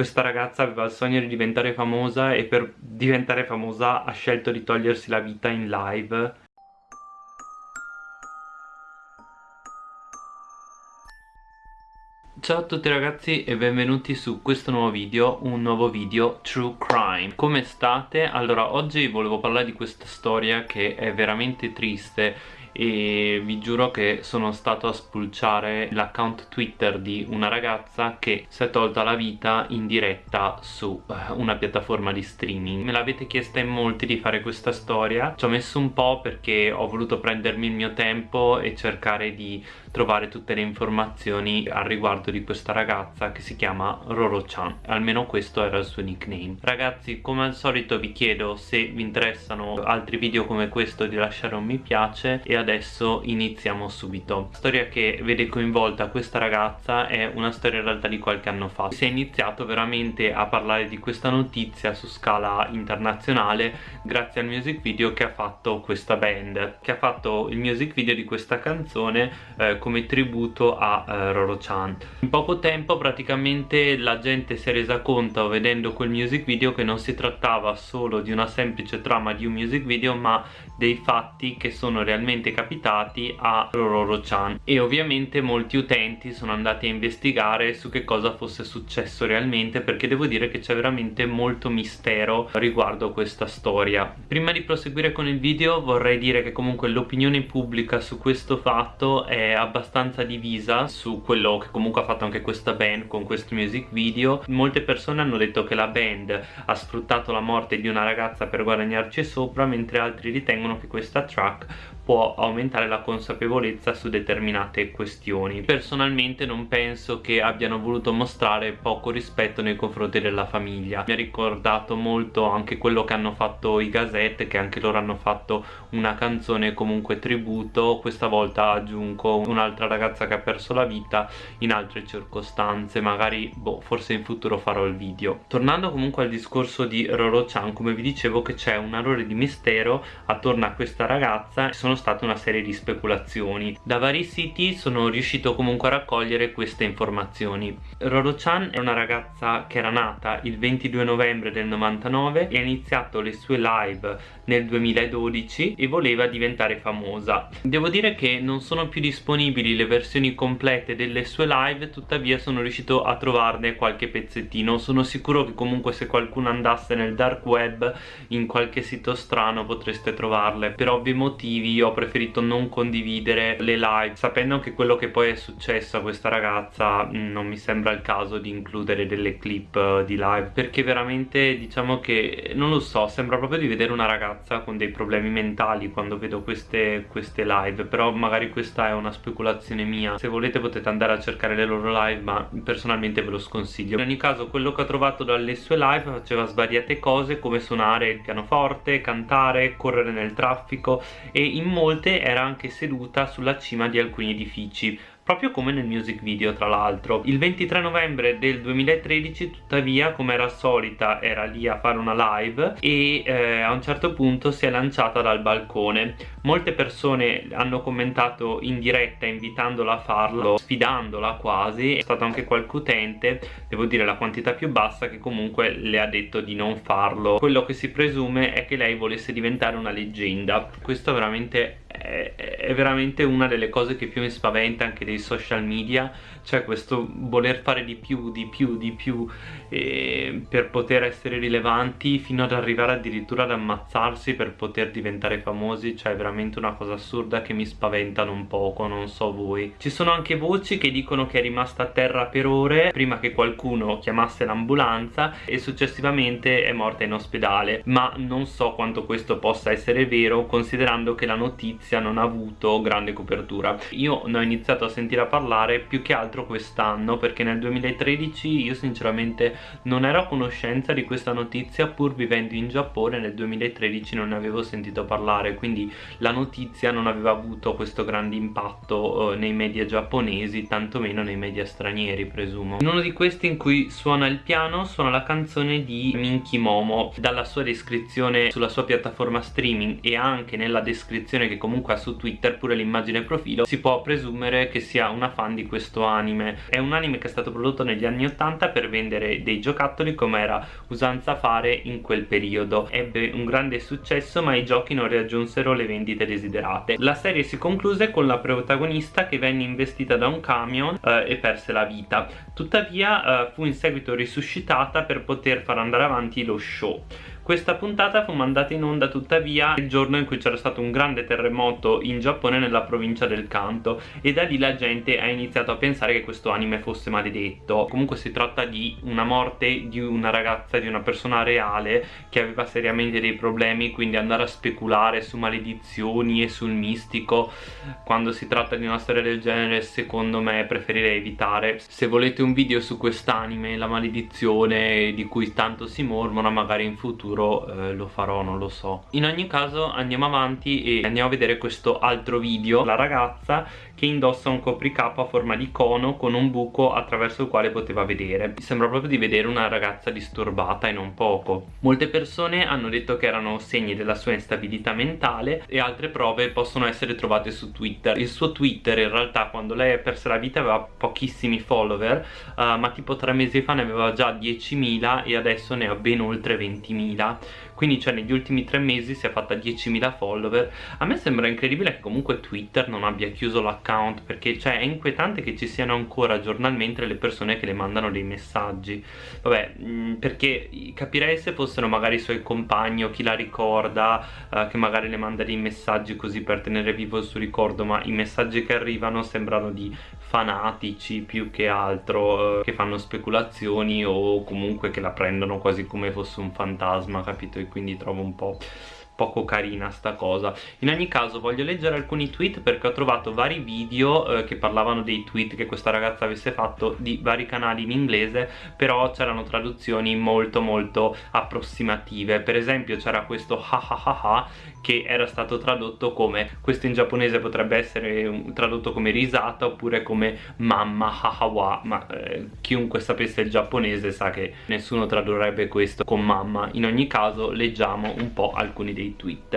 questa ragazza aveva il sogno di diventare famosa e per diventare famosa ha scelto di togliersi la vita in live Ciao a tutti ragazzi e benvenuti su questo nuovo video, un nuovo video True Crime Come state? Allora oggi volevo parlare di questa storia che è veramente triste e vi giuro che sono stato a spulciare l'account Twitter di una ragazza che si è tolta la vita in diretta su eh, una piattaforma di streaming. Me l'avete chiesta in molti di fare questa storia, ci ho messo un po' perché ho voluto prendermi il mio tempo e cercare di trovare tutte le informazioni al riguardo di questa ragazza che si chiama Roro-chan, almeno questo era il suo nickname. Ragazzi, come al solito vi chiedo se vi interessano altri video come questo di lasciare un mi piace e adesso iniziamo subito. La storia che vede coinvolta questa ragazza è una storia in realtà di qualche anno fa. Si è iniziato veramente a parlare di questa notizia su scala internazionale grazie al music video che ha fatto questa band che ha fatto il music video di questa canzone eh, come tributo a eh, Roro-chan in poco tempo praticamente la gente si è resa conto vedendo quel music video che non si trattava solo di una semplice trama di un music video ma dei fatti che sono realmente capitati a Rororo-chan e ovviamente molti utenti sono andati a investigare su che cosa fosse successo realmente perché devo dire che c'è veramente molto mistero riguardo questa storia. Prima di proseguire con il video vorrei dire che comunque l'opinione pubblica su questo fatto è abbastanza divisa su quello che comunque ha fatto anche questa band con questo music video. Molte persone hanno detto che la band ha sfruttato la morte di una ragazza per guadagnarci sopra mentre altri ritengono che questa track può aumentare la consapevolezza su determinate questioni. Personalmente non penso che abbiano voluto mostrare poco rispetto nei confronti della famiglia. Mi ha ricordato molto anche quello che hanno fatto i Gazette che anche loro hanno fatto una canzone comunque tributo. Questa volta a Junko un'altra ragazza che ha perso la vita in altre circostanze. Magari boh forse in futuro farò il video. Tornando comunque al discorso di Roro-chan come vi dicevo che c'è un errore di mistero attorno a questa ragazza. Sono state una serie di speculazioni. Da vari siti sono riuscito comunque a raccogliere queste informazioni. Roro-chan è una ragazza che era nata il 22 novembre del 99 e ha iniziato le sue live nel 2012 e voleva diventare famosa. Devo dire che non sono più disponibili le versioni complete delle sue live tuttavia sono riuscito a trovarne qualche pezzettino. Sono sicuro che comunque se qualcuno andasse nel dark web in qualche sito strano potreste trovarle. Per ovvi motivi io ho preferito non condividere le live. Sapendo che quello che poi è successo a questa ragazza mm, non mi sembra il caso di includere delle clip eh, di live perché veramente diciamo che non lo so sembra proprio di vedere una ragazza con dei problemi mentali quando vedo queste, queste live però magari questa è una speculazione mia. Se volete potete andare a cercare le loro live ma personalmente ve lo sconsiglio. In ogni caso quello che ho trovato dalle sue live faceva svariate cose come suonare il pianoforte, cantare, correre nel traffico e in molte era anche seduta sulla cima di alcuni edifici proprio come nel music video tra l'altro. Il 23 novembre del 2013 tuttavia come era solita era lì a fare una live e eh, a un certo punto si è lanciata dal balcone. Molte persone hanno commentato in diretta invitandola a farlo sfidandola quasi. È stato anche qualche utente devo dire la quantità più bassa che comunque le ha detto di non farlo. Quello che si presume è che lei volesse diventare una leggenda. Questo veramente è, veramente una delle cose che più mi spaventa anche dei social media cioè questo voler fare di più, di più, di più eh, per poter essere rilevanti fino ad arrivare addirittura ad ammazzarsi per poter diventare famosi cioè è veramente una cosa assurda che mi spaventa non poco, non so voi. Ci sono anche voci che dicono che è rimasta a terra per ore prima che qualcuno chiamasse l'ambulanza e successivamente è morta in ospedale ma non so quanto questo possa essere vero considerando che la notizia non ha avuto grande copertura. Io ne ho iniziato a sentire a parlare più che altro quest'anno perché nel 2013 io sinceramente non ero a conoscenza di questa notizia pur vivendo in Giappone nel 2013 non ne avevo sentito parlare quindi la notizia non aveva avuto questo grande impatto eh, nei media giapponesi tantomeno nei media stranieri presumo. In uno di questi in cui suona il piano suona la canzone di Minky Momo. Dalla sua descrizione sulla sua piattaforma streaming e anche nella descrizione che comunque ha su Twitter pure l'immagine profilo si può presumere che sia una fan di questo anime. È un anime che è stato prodotto negli anni 80 per vendere dei giocattoli come era usanza fare in quel periodo. Ebbe un grande successo ma i giochi non raggiunsero le vendite desiderate. La serie si concluse con la protagonista che venne investita da un camion eh, e perse la vita. Tuttavia eh, fu in seguito risuscitata per poter far andare avanti lo show questa puntata fu mandata in onda tuttavia il giorno in cui c'era stato un grande terremoto in Giappone nella provincia del Kanto e da lì la gente ha iniziato a pensare che questo anime fosse maledetto. Comunque si tratta di una morte di una ragazza, di una persona reale che aveva seriamente dei problemi, quindi andare a speculare su maledizioni e sul mistico quando si tratta di una storia del genere secondo me preferirei evitare. Se volete un video su quest'anime, la maledizione di cui tanto si mormora magari in futuro futuro eh, lo farò, non lo so. In ogni caso andiamo avanti e andiamo a vedere questo altro video. La ragazza che indossa un copricapo a forma di cono con un buco attraverso il quale poteva vedere. Mi sembra proprio di vedere una ragazza disturbata e non poco. Molte persone hanno detto che erano segni della sua instabilità mentale e altre prove possono essere trovate su Twitter. Il suo Twitter in realtà quando lei ha perso la vita aveva pochissimi follower uh, ma tipo tre mesi fa ne aveva già 10.000 e adesso ne ha ben oltre 20.000 20.000 quindi cioè negli ultimi tre mesi si è fatta 10.000 follower. A me sembra incredibile che comunque Twitter non abbia chiuso l'account perché cioè è inquietante che ci siano ancora giornalmente le persone che le mandano dei messaggi. Vabbè perché capirei se fossero magari i suoi compagni o chi la ricorda uh, che magari le manda dei messaggi così per tenere vivo il suo ricordo ma i messaggi che arrivano sembrano di fanatici più che altro uh, che fanno speculazioni o comunque che la prendono quasi come fosse un fantasma capito? E quindi trovo un po' poco carina sta cosa. In ogni caso voglio leggere alcuni tweet perché ho trovato vari video eh, che parlavano dei tweet che questa ragazza avesse fatto di vari canali in inglese però c'erano traduzioni molto molto approssimative. Per esempio c'era questo ha ha ha ha che era stato tradotto come questo in giapponese potrebbe essere tradotto come risata oppure come mamma hahawa ma eh, chiunque sapesse il giapponese sa che nessuno tradurrebbe questo con mamma. In ogni caso leggiamo un po' alcuni dei tweet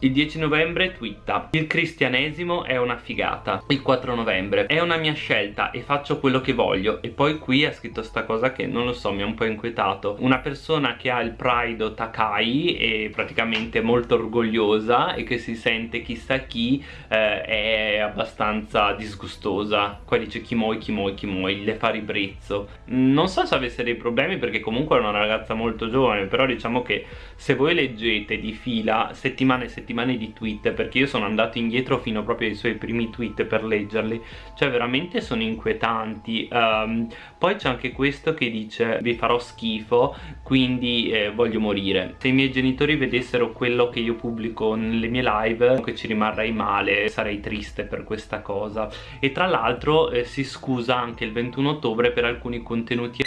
il 10 novembre twitta. Il cristianesimo è una figata. Il 4 novembre. È una mia scelta e faccio quello che voglio. E poi qui ha scritto sta cosa che non lo so mi ha un po' inquietato. Una persona che ha il pride Takai E praticamente molto orgogliosa E che si sente chissà chi eh, È abbastanza disgustosa. Qua dice kimoi kimoi kimoi Le fa ribrezzo. Non so se avesse dei problemi perché comunque è una ragazza molto giovane Però diciamo che se voi leggete di fila settimane e settimane settimane di tweet perché io sono andato indietro fino proprio ai suoi primi tweet per leggerli. Cioè veramente sono inquietanti. Um, poi c'è anche questo che dice vi farò schifo quindi eh, voglio morire se i miei genitori vedessero quello che io pubblico nelle mie live che ci rimarrei male sarei triste per questa cosa. E tra l'altro eh, si scusa anche il 21 ottobre per alcuni contenuti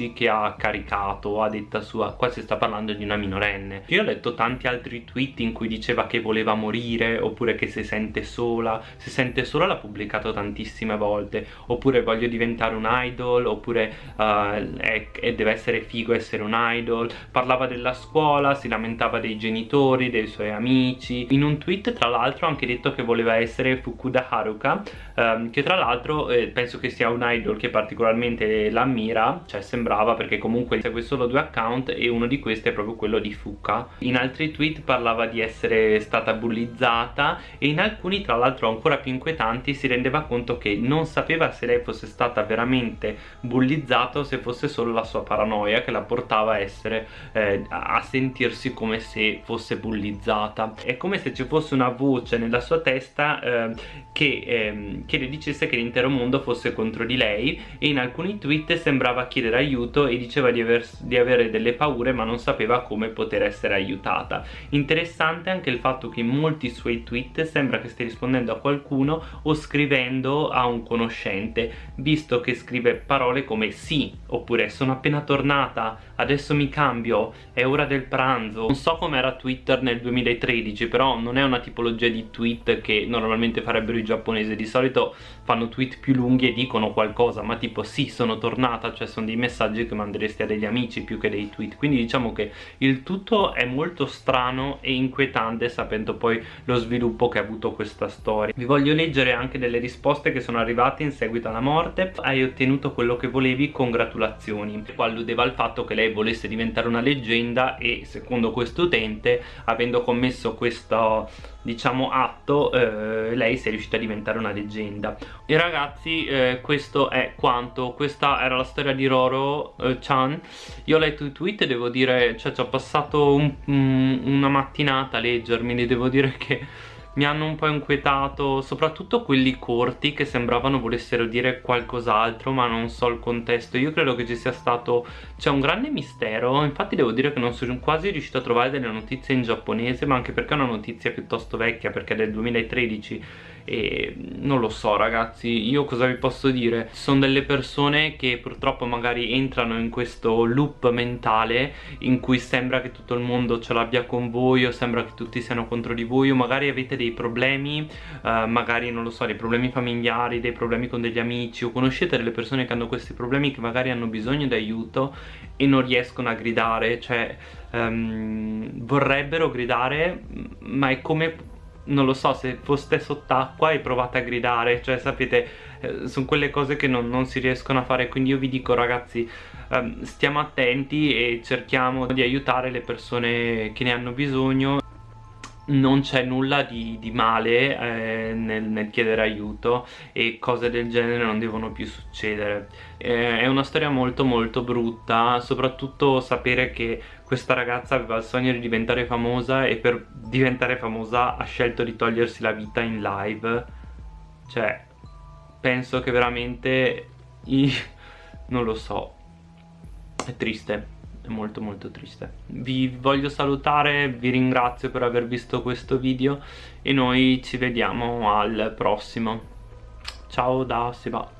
erotici che ha caricato a detta sua qua si sta parlando di una minorenne. Io ho letto tanti altri tweet in cui diceva che voleva morire oppure che si sente sola. Si sente sola l'ha pubblicato tantissime volte. Oppure voglio diventare un idol oppure uh, è, è, deve essere figo essere un idol. Parlava della scuola si lamentava dei genitori dei suoi amici. In un tweet tra l'altro ha anche detto che voleva essere Fukuda Haruka um, che tra l'altro eh, penso che sia un idol che particolarmente l'ammira cioè sembra brava perché comunque segue solo due account e uno di questi è proprio quello di Fuka. In altri tweet parlava di essere stata bullizzata e in alcuni tra l'altro ancora più inquietanti si rendeva conto che non sapeva se lei fosse stata veramente bullizzata o se fosse solo la sua paranoia che la portava a essere eh, a sentirsi come se fosse bullizzata. È come se ci fosse una voce nella sua testa eh, che, eh, che le dicesse che l'intero mondo fosse contro di lei e in alcuni tweet sembrava chiedere aiuto aiuto e diceva di, aver, di, avere delle paure ma non sapeva come poter essere aiutata. Interessante anche il fatto che in molti suoi tweet sembra che stia rispondendo a qualcuno o scrivendo a un conoscente visto che scrive parole come sì oppure sono appena tornata adesso mi cambio è ora del pranzo non so com'era Twitter nel 2013 però non è una tipologia di tweet che normalmente farebbero i giapponesi. Di solito fanno tweet più lunghi e dicono qualcosa ma tipo sì sono tornata cioè sono dei messaggi messaggi che manderesti a degli amici più che dei tweet. Quindi diciamo che il tutto è molto strano e inquietante sapendo poi lo sviluppo che ha avuto questa storia. Vi voglio leggere anche delle risposte che sono arrivate in seguito alla morte. Hai ottenuto quello che volevi congratulazioni. Qua alludeva al fatto che lei volesse diventare una leggenda e secondo questo utente avendo commesso questo diciamo atto eh, lei si è riuscita a diventare una leggenda. E ragazzi eh, questo è quanto. Questa era la storia di Roro eh, Chan. Io ho letto i tweet e devo dire cioè ci ho passato un, um, una mattinata a leggermi devo dire che mi hanno un po' inquietato soprattutto quelli corti che sembravano volessero dire qualcos'altro ma non so il contesto. Io credo che ci sia stato c'è un grande mistero. Infatti devo dire che non sono quasi riuscito a trovare delle notizie in giapponese ma anche perché è una notizia piuttosto vecchia perché è del 2013 e non lo so ragazzi io cosa vi posso dire? Sono delle persone che purtroppo magari entrano in questo loop mentale in cui sembra che tutto il mondo ce l'abbia con voi o sembra che tutti siano contro di voi o magari avete dei problemi uh, magari non lo so dei problemi familiari dei problemi con degli amici o conoscete delle persone che hanno questi problemi che magari hanno bisogno di aiuto e non riescono a gridare cioè um, vorrebbero gridare ma è come non lo so, se foste sott'acqua e provate a gridare, cioè sapete, eh, sono quelle cose che non, non, si riescono a fare, quindi io vi dico ragazzi, ehm, stiamo attenti e cerchiamo di aiutare le persone che ne hanno bisogno non c'è nulla di, di male eh, nel, nel, chiedere aiuto e cose del genere non devono più succedere. Eh, è una storia molto molto brutta soprattutto sapere che questa ragazza aveva il sogno di diventare famosa e per diventare famosa ha scelto di togliersi la vita in live. Cioè penso che veramente non lo so. È triste molto molto triste. Vi voglio salutare vi ringrazio per aver visto questo video e noi ci vediamo al prossimo. Ciao da Seba